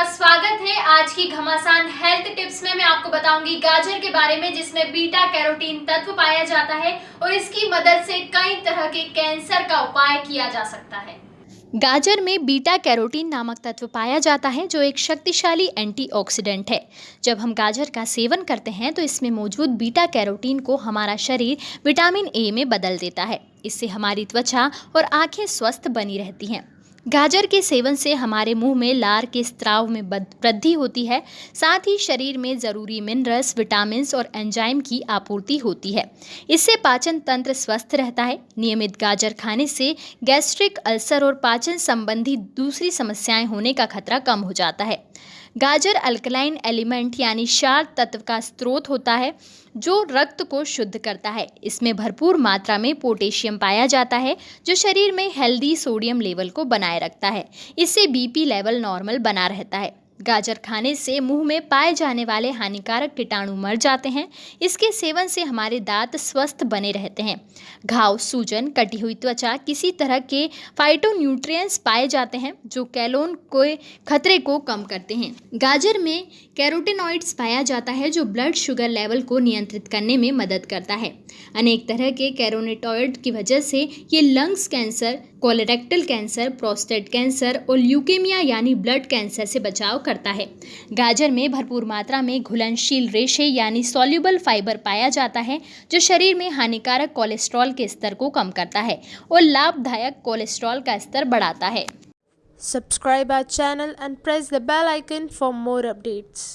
आपका स्वागत है आज की घमासान हेल्थ टिप्स में मैं आपको बताऊँगी गाजर के बारे में, जिसमें बीटा कैरोटीन तत्व पाया जाता है और इसकी मदद से कई तरह के कैंसर का उपाय किया जा सकता है। गाजर में बीटा कैरोटीन नामक तत्व पाया जाता है, जो एक शक्तिशाली एंटीऑक्सीडेंट है। जब हम गाजर का सेवन करते हैं तो इसमें मौजूद बीटा कैरोटीन को हमारा शरीर विटामिन ए में बदल देता है। इससे हमारी त्वचा और आँखें स्वस्थ बनी रहती हैं। गाजर के सेवन से हमारे मुँह में लार के स्त्राव में वृद्धि होती है। साथ ही शरीर में ज़रूरी मिनरल्स विटामिन और एंजाइम की आपूर्ति होती है। इससे पाचन तंत्र स्वस्थ रहता है। नियमित गाजर खाने से गैस्ट्रिक अल्सर और पाचन संबंधी दूसरी समस्याएँ होने का खतरा कम हो जाता है। गाजर अल्कलाइन एलिमेंट यानी क्षार तत्व का स्रोत होता है, जो रक्त को शुद्ध करता है। इसमें भरपूर मात्रा में पोटेशियम पाया जाता है, जो शरीर में हेल्दी सोडियम लेवल को बनाए रखता है। इससे बीपी लेवल नॉर्मल बना रहता है। गाजर खाने से मुँह में पाए जाने वाले हानिकारक कीटाणु मर जाते हैं। इसके सेवन से हमारे दांत स्वस्थ बने रहते हैं। घाव, सूजन, कटी हुई त्वचा, किसी तरह के फाइटोन्यूट्रिएंट्स पाए जाते हैं, जो कैलोन को खतरे को कम करते हैं। गाजर में कैरोटिनॉइड्स पाया जाता है, जो ब्लड शुगर लेवल को नियंत्रित करने में मदद करता है। अनेक तरह के कैरोनेटॉइड की वजह से ये lungs cancer colorectal cancer prostate cancer और ल्यूकेमिया यानी ब्लड कैंसर से बचाव करता है गाजर में भरपूर मात्रा में घुलनशील रेशे यानी सोल्यूबल फाइबर पाया जाता है, जो शरीर में हानिकारक कोलेस्ट्रॉल के स्तर को कम करता है और लाभदायक कोलेस्ट्रॉल का स्तर बढ़ाता है subscribe our channel and press the bell icon for more updates.